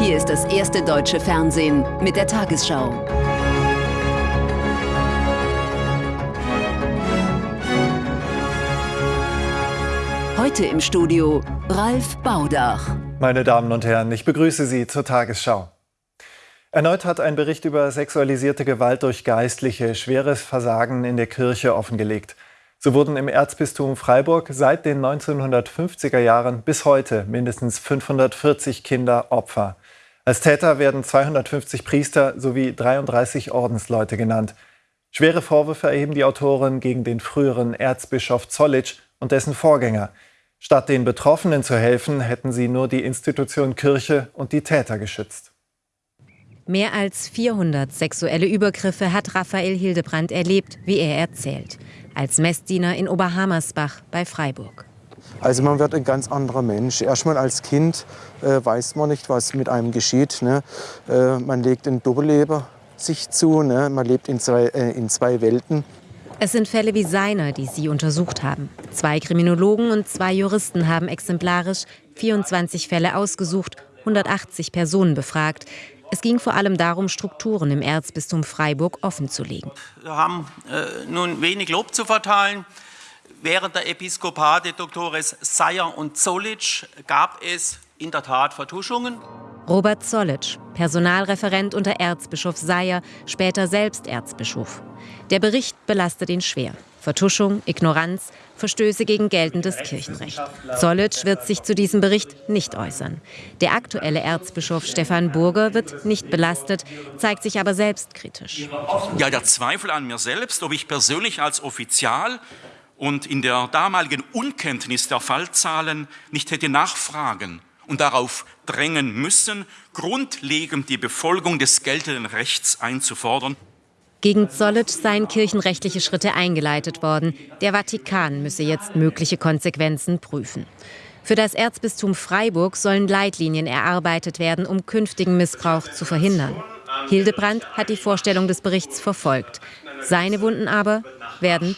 Hier ist das erste deutsche Fernsehen mit der Tagesschau. Heute im Studio Ralf Baudach. Meine Damen und Herren, ich begrüße Sie zur Tagesschau. Erneut hat ein Bericht über sexualisierte Gewalt durch Geistliche schweres Versagen in der Kirche offengelegt. So wurden im Erzbistum Freiburg seit den 1950er Jahren bis heute mindestens 540 Kinder Opfer. Als Täter werden 250 Priester sowie 33 Ordensleute genannt. Schwere Vorwürfe erheben die Autoren gegen den früheren Erzbischof Zollitsch und dessen Vorgänger. Statt den Betroffenen zu helfen, hätten sie nur die Institution Kirche und die Täter geschützt. Mehr als 400 sexuelle Übergriffe hat Raphael Hildebrand erlebt, wie er erzählt, als Messdiener in Oberhammersbach bei Freiburg. Also man wird ein ganz anderer Mensch. Erstmal als Kind äh, weiß man nicht, was mit einem geschieht. Ne? Äh, man legt ein Doppelleben sich zu, ne? man lebt in zwei, äh, in zwei Welten. Es sind Fälle wie seiner, die Sie untersucht haben. Zwei Kriminologen und zwei Juristen haben exemplarisch 24 Fälle ausgesucht, 180 Personen befragt. Es ging vor allem darum, Strukturen im Erzbistum Freiburg offenzulegen. Wir haben äh, nun wenig Lob zu verteilen. Während der Episkopate Doktores Seyer und Zollitsch gab es in der Tat Vertuschungen. Robert Zollitsch, Personalreferent unter Erzbischof Seyer, später selbst Erzbischof. Der Bericht belastet ihn schwer. Vertuschung, Ignoranz, Verstöße gegen geltendes Kirchenrecht. Zollitsch wird sich zu diesem Bericht nicht äußern. Der aktuelle Erzbischof Stefan Burger wird nicht belastet, zeigt sich aber selbstkritisch. Ja, der Zweifel an mir selbst, ob ich persönlich als Offizial und in der damaligen Unkenntnis der Fallzahlen nicht hätte nachfragen und darauf drängen müssen, grundlegend die Befolgung des geltenden Rechts einzufordern. Gegen Zollitsch seien kirchenrechtliche Schritte eingeleitet worden. Der Vatikan müsse jetzt mögliche Konsequenzen prüfen. Für das Erzbistum Freiburg sollen Leitlinien erarbeitet werden, um künftigen Missbrauch zu verhindern. Hildebrand hat die Vorstellung des Berichts verfolgt. Seine Wunden aber werden